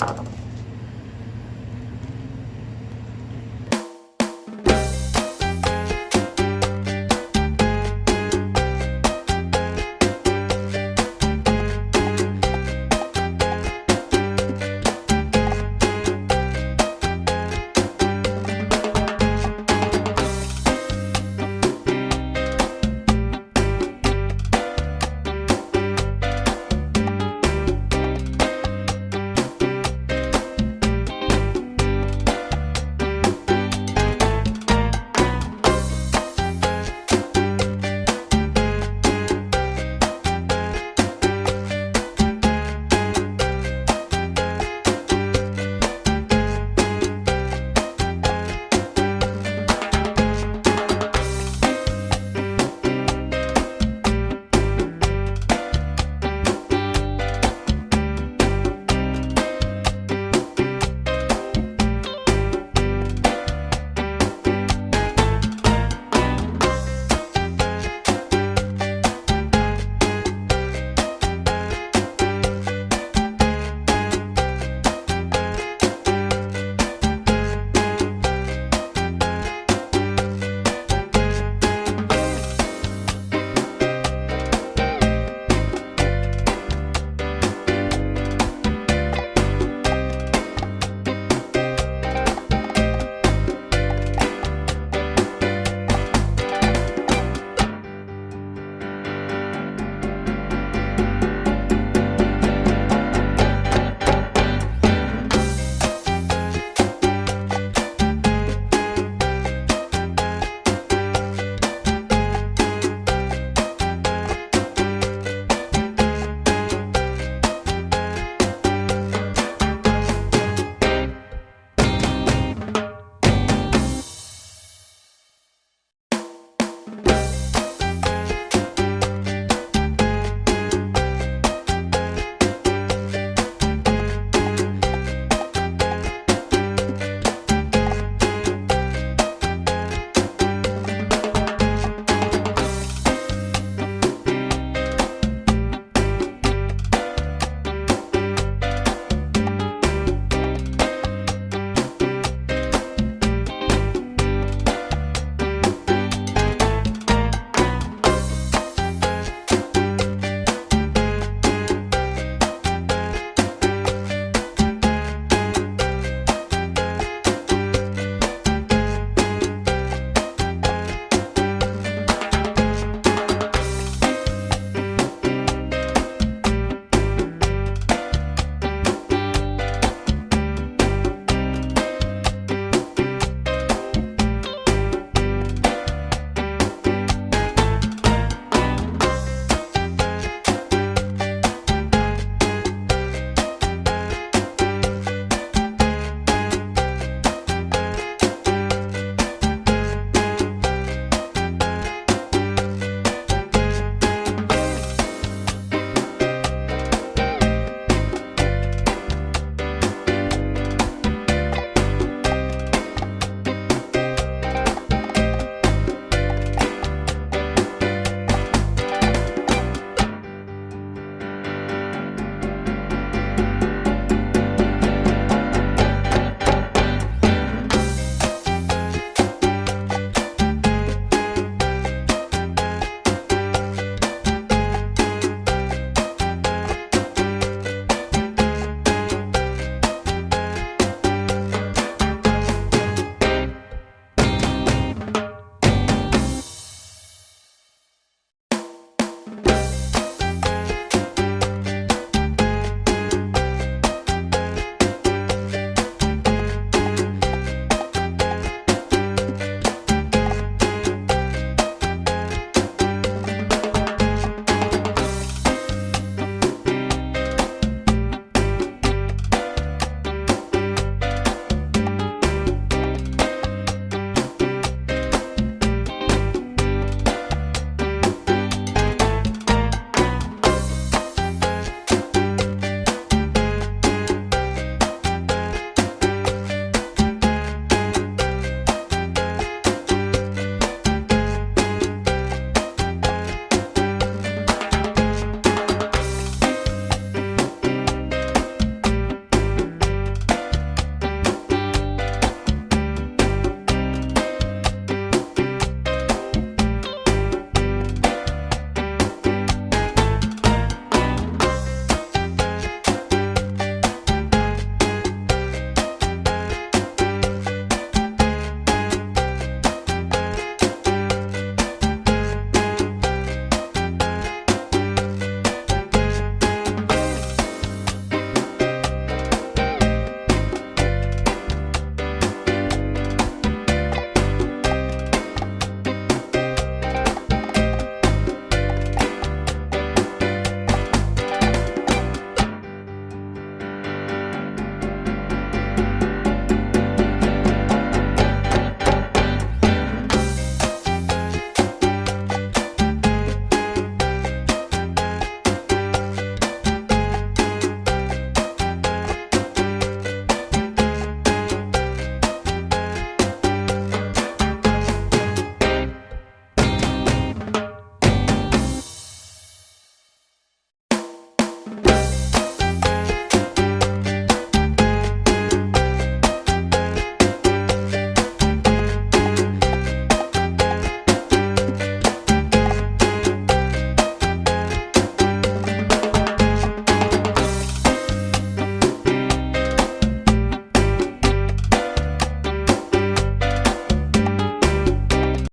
Aye. Peace.